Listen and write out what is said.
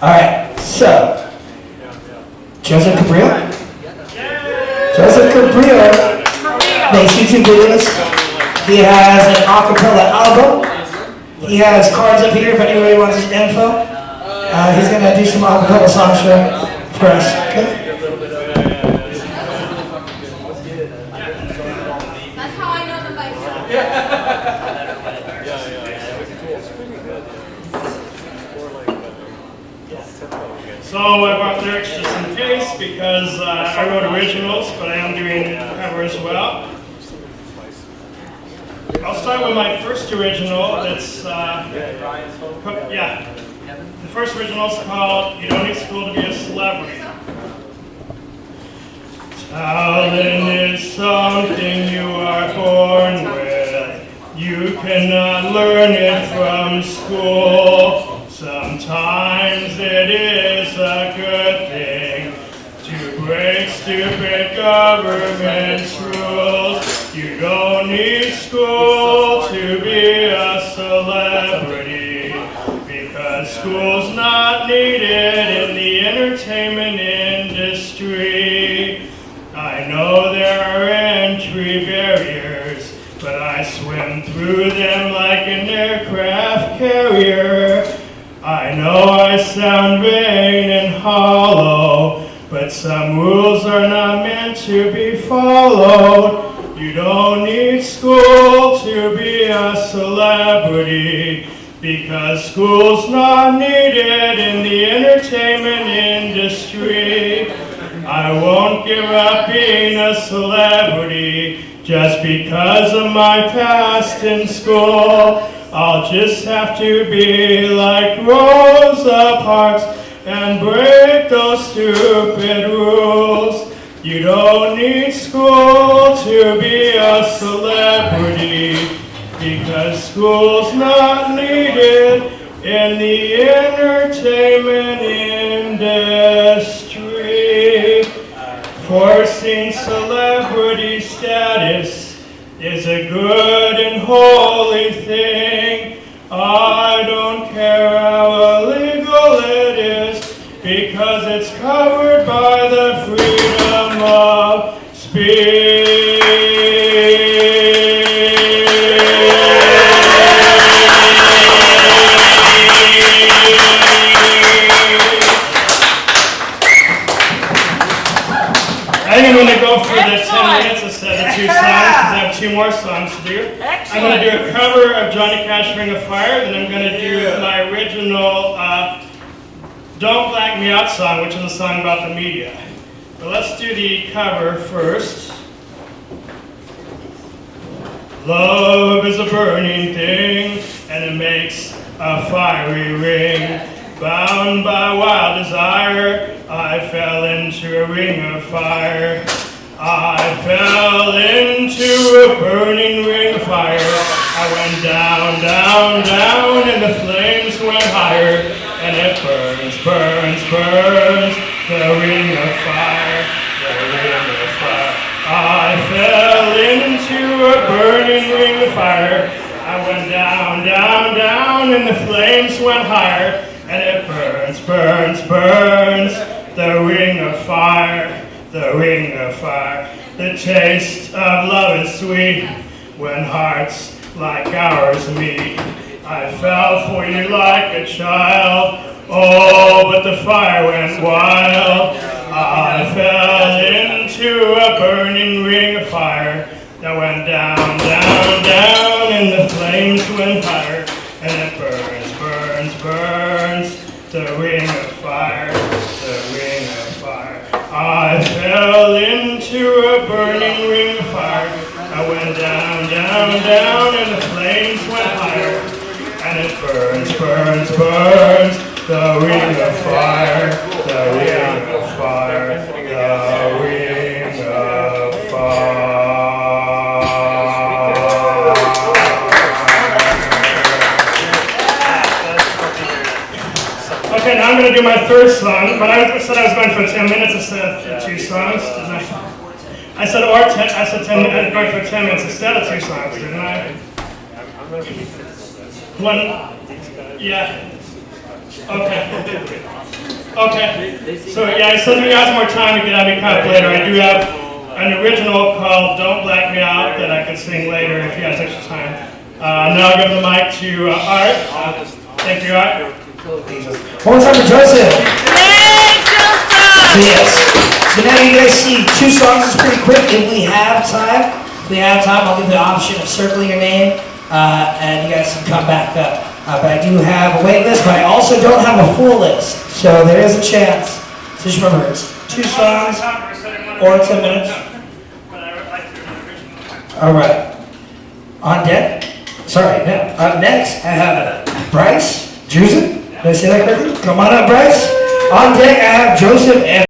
All right, so Joseph Cabrillo. Joseph Cabrillo makes YouTube videos. He has an acapella album. He has cards up here if anybody wants info. Uh, he's gonna do some acapella songs for, for us. Okay? That's how I know the bike. So I brought lyrics just in case because uh, I wrote originals, but I am doing cover as well. I'll start with my first original. It's uh, yeah. The first original is called "You Don't Need School to Be a Celebrity." Talent is something you are born with. You cannot learn it from school. Sometimes break stupid government's rules. You don't need school to be a celebrity because school's not needed in the entertainment industry. I know there are entry barriers, but I swim through them like an aircraft carrier. I know I sound vain and hollow, but some rules are not meant to be followed. You don't need school to be a celebrity, because school's not needed in the entertainment industry. I won't give up being a celebrity just because of my past in school. I'll just have to be like Rosa Parks because school's not needed in the entertainment industry. Forcing celebrity status is a good and holy thing. I don't care how illegal it is because it's covered by the freedom of speech. More songs to do. I'm going to do a cover of Johnny Cash Ring of Fire, then I'm going to do my original uh, Don't Black Me Out song, which is a song about the media. But let's do the cover first. Love is a burning thing, and it makes a fiery ring. Bound by wild desire, I fell into a ring of fire. I fell into a burning ring of fire. I went down, down, down, and the flames went higher. And it burns, burns, burns, the ring of fire, the ring of fire. I fell into a burning ring of fire. I went down, down, down, and the flames went higher. And it burns, burns, burns, the ring of fire, the ring of fire. The taste of love is sweet when hearts like ours meet. I fell for you like a child. Oh, but the fire went wild. I fell into a burning ring of fire that went down, down, down, and the flames went higher. And it burns, burns, burns, the ring of fire, the ring of fire. I fell into a burning ring of fire. I went down, down, down, and the flames went higher. And it burns, burns, burns, the ring of fire, the ring of fire, the ring of fire. Okay, now I'm going to do my third song, but I said I was going for 10 minutes instead of two songs, I? Said, or 10, I said 10 minutes, going for 10 minutes instead of two songs, didn't I? One, yeah. Okay. Okay. So yeah, I said we some more time to get on the later. I do have an original called "Don't Black Me Out" that I can sing later if you guys extra time. Uh, now I'll give the mic to uh, Art. Uh, thank you, Art. One time for Joseph. Yes. So now you guys see two songs is pretty quick. If we have time, if we have time, I'll give the option of circling your name, uh, and you guys can come back up. Uh, but I do have a wait list, but I also don't have a full list, so there is a chance. So just remember, it's two songs. or 10 minutes. All right. On deck. Sorry. Now, up next, I have Bryce Drusen. Did I say that correctly? Come on up, Bryce. On deck, I have Joseph and.